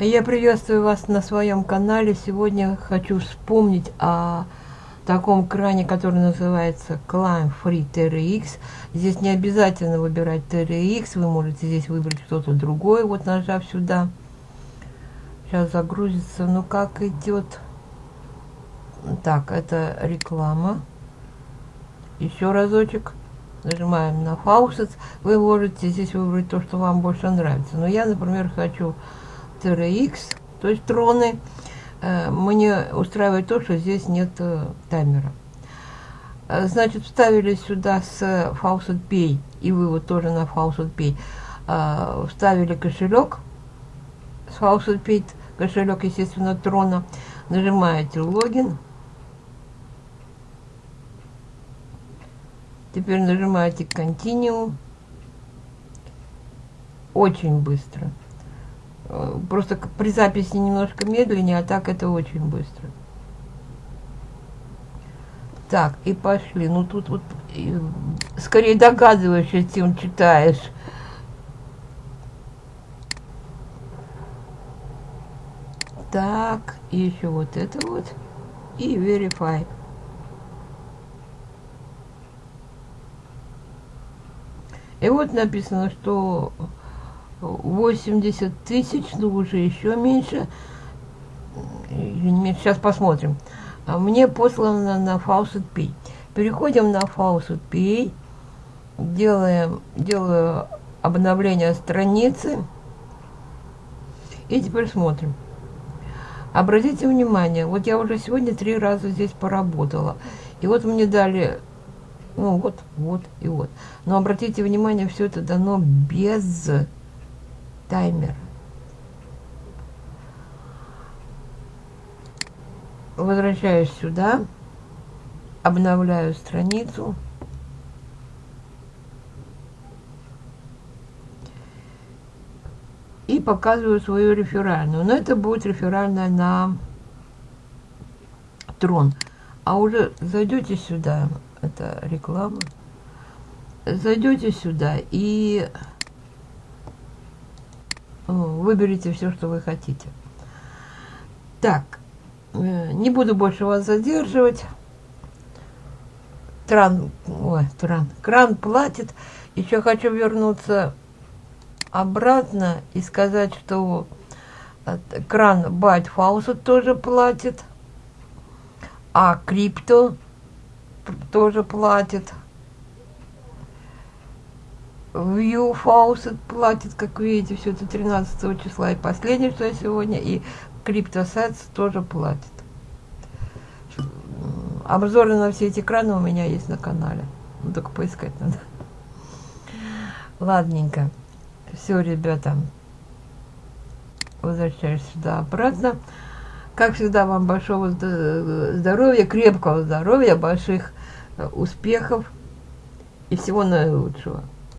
Я приветствую вас на своем канале. Сегодня хочу вспомнить о таком кране, который называется Climb Free TRX. Здесь не обязательно выбирать TRX, вы можете здесь выбрать что-то другое, вот нажав сюда. Сейчас загрузится, ну как идет. Так, это реклама. Еще разочек. Нажимаем на Faucets. Вы можете здесь выбрать то, что вам больше нравится. Но я, например, хочу TRX, то есть троны. Э, мне устраивает то, что здесь нет э, таймера. Э, значит, вставили сюда с Faucet Pay, и вы вот тоже на Faucet Pay, вставили кошелек с Faucet Pay, кошелек, естественно, трона. Нажимаете логин. Теперь нажимаете Continue. Очень быстро. Э, просто при записи немножко медленнее, а так это очень быстро. Так, и пошли. Ну тут вот скорее догадываешься, чем читаешь. Так, и еще вот это вот. И verify. И вот написано, что 80 тысяч, ну уже еще меньше. Сейчас посмотрим. А мне послано на Faucet Pay. Переходим на Faucet Pay. Делаем, делаю обновление страницы. И теперь смотрим. Обратите внимание, вот я уже сегодня три раза здесь поработала. И вот мне дали, ну вот, вот и вот. Но обратите внимание, все это дано без таймер. Возвращаюсь сюда, обновляю страницу. И показываю свою реферальную. Но это будет реферальная на трон. А уже зайдете сюда, это реклама, зайдете сюда и выберите все, что вы хотите. Так, э, не буду больше вас задерживать. Тран, ой, тран, кран платит. Еще хочу вернуться обратно и сказать, что кран Byte Faucet тоже платит, а крипто тоже платит. View Faucet платит, как видите, все это 13 числа. И последнее, что я сегодня, и CryptoSets тоже платит. Обзоры на все эти экраны у меня есть на канале. Ну, только поискать надо. Ладненько. Все, ребята. Возвращаюсь сюда обратно. Как всегда, вам большого здоровья, крепкого здоровья, больших успехов и всего наилучшего.